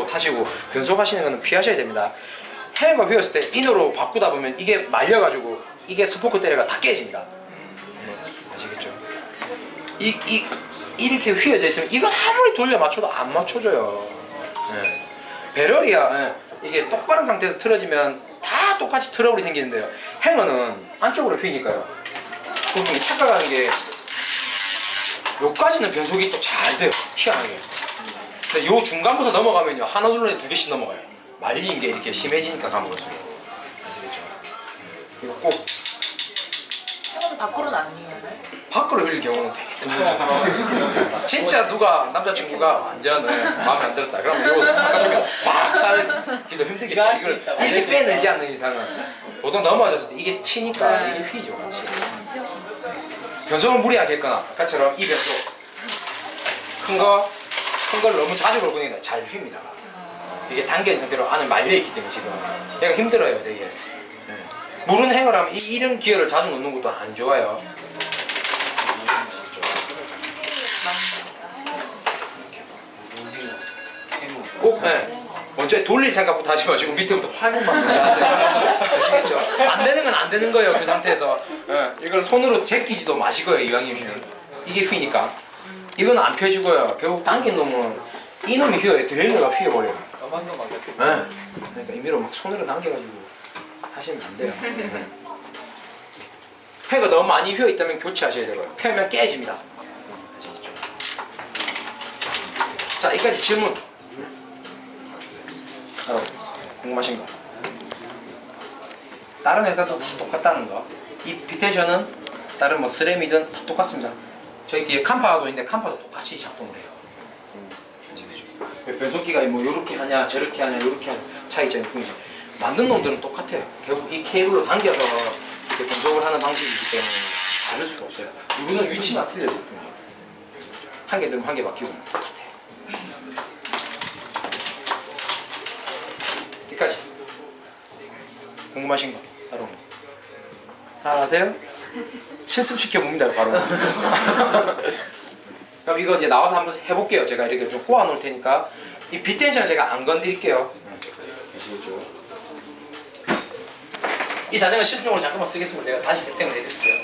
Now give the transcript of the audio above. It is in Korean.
짚고 타시고 변속하시는 거는 피하셔야 됩니다. 해가 휘었을 때 인으로 바꾸다 보면 이게 말려가지고 이게 스포크 때려가 다 깨집니다. 네, 아시겠죠? 이, 이, 이렇게 휘어져 있으면 이건 아무리 돌려 맞춰도 안 맞춰져요. 네. 배럴이야 예. 이게 똑바른 상태에서 틀어지면 다 똑같이 트러블이 생기는데요. 행어는 안쪽으로 휘니까요. 이게 착각하는 게 요까지는 변속이 또 잘 돼요. 희한하게. 근데 요 중간부터 넘어가면요 하나 둘러에 두 개씩 넘어가요. 말린 게 이렇게 심해지니까 감으로써 아시겠죠? 이거 꼭 밖으로는 안 이용해. 밖으로 흘릴 경우는 되게 드물죠. 진짜 누가 남자친구가 완전 네, 마음에 안 들었다. 그럼 이거 바깥쪽에 막 차기도 힘들겠죠. 이걸. 이렇게 빼내지 않는 이상은 보통 넘어졌을 때 이게 치니까 이게 휘죠, 같이. 변속을 무리하게 했거나 아까처럼 이 변속 큰 거, 큰 걸 너무 자주 걸고 다니면 잘 휩니다. 이게 당겨진 상태로 안에 말려있기 때문에 지금 얘가 힘들어요, 되게. 네. 무른 행을 하면 이 이런 기어를 자주 넣는 것도 안 좋아요. 꼭 네. 먼저 돌릴 생각부터 하지 마시고 밑에부터 활용만 하세요. 아시겠죠? 안 되는 건 안 되는 거예요 그 상태에서. 예, 이걸 손으로 제끼지도 마시고요 이왕이면 이게 휘니까. 이건 안 펴지고요. 결국 당긴 놈은 이놈이 휘어요. 드레일러가 휘어버려요. 너만 거 막혔지. 네. 그러니까 임의로 막 손으로 당겨가지고 하시면 안 돼요. 네. 폐가 너무 많이 휘어 있다면 교체하셔야 되고요. 펴면 깨집니다. 자, 여기까지 질문. 바로 궁금하신 거. 다른 회사도 다 똑같다는 거. 이 비텐션은 다른 뭐 스램이든 다 똑같습니다. 저희 뒤에 캄파도 있는데 캄파도 똑같이 작동을 해요. 변속기가 뭐 이렇게 하냐 저렇게 하냐 이렇게 하냐 차이점이 뿐이지 만든 놈들은 똑같아요. 결국 이 케이블로 당겨서 변속을 하는 방식이기 때문에 다를 수가 없어요. 누구는 위치만 틀려질 뿐이에요 한개 들면 한개 바뀌고 똑같아요. 여기까지. 궁금하신 거? 바로 다 아세요? 실습시켜 봅니다 바로 그럼 이거 이제 나와서 한번 해볼게요. 제가 이렇게 좀 꼬아 놓을 테니까 이 빗텐션은 제가 안 건드릴게요. 이 자전거 실종으로 잠깐만 쓰겠습니다. 제가 다시 세팅을 해드릴게요.